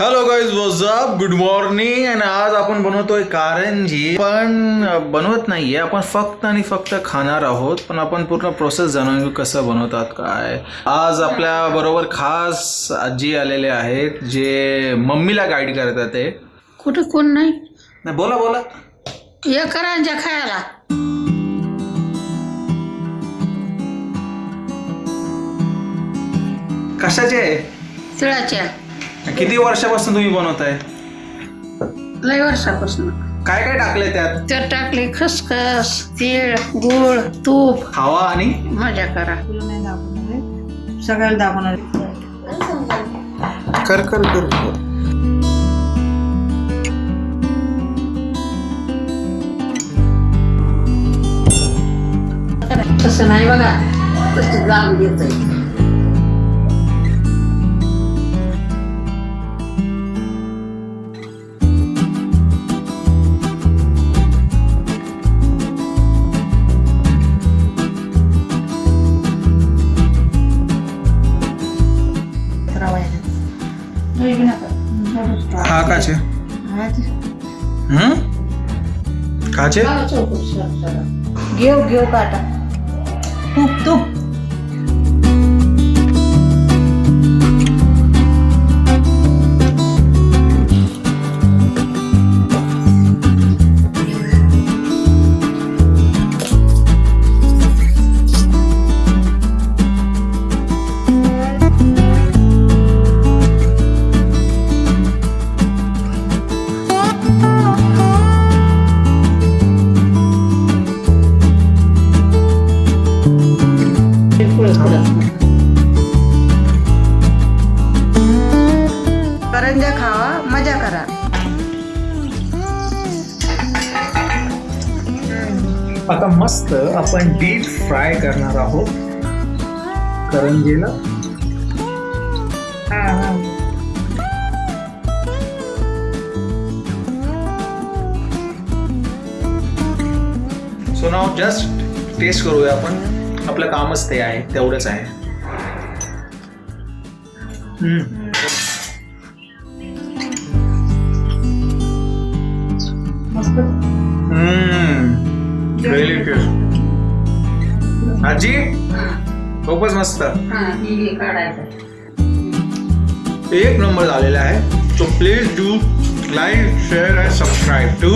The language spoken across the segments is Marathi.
Hello guys what's up good morning आणि आज आपण बनवतोय कारंजी. पण बनवत नाहीये. आपण फक्त आणि फक्त खाणार आहोत. पण आपण पूर्ण प्रोसेस जाणून घेऊ कसं बनवतात काय. आज आपल्या बरोबर खास आजी आलेले आहेत जे मम्मीला गाईड करतात ते. कुठे कोण नाही? नाही बोला बोला. हे करांच्या खायला. कशाचे? आहे तिळाच्या किती वर्षापासून तुम्ही बनवताय? लय वर्षापासून. काय काय टाकले त्यात? त्यात टाकले खसखस तीळ गुळ तूप. हवा आणि? मजा करा. सगळ्याला दाखवणार कर कर कर तसं नाही बघा. तसं जाम देत हा? काचे हम्म काचे घेऊ घेऊ काटा. तूप. तूप करंजा खावा मजा करा. आता मस्त आपण डीप फ्राय करणार आहोत. करंजीला. सो नाव जस्ट टेस्ट करूया आपण. आपलं कामच ते आहे तेवढंच आहे. आजी? खूपच मस्त. काढायचं. एक नंबर झालेला आहे. So please do like share and subscribe to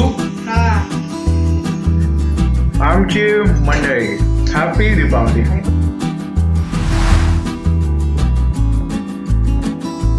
आमची मंडळी. Happy Republic.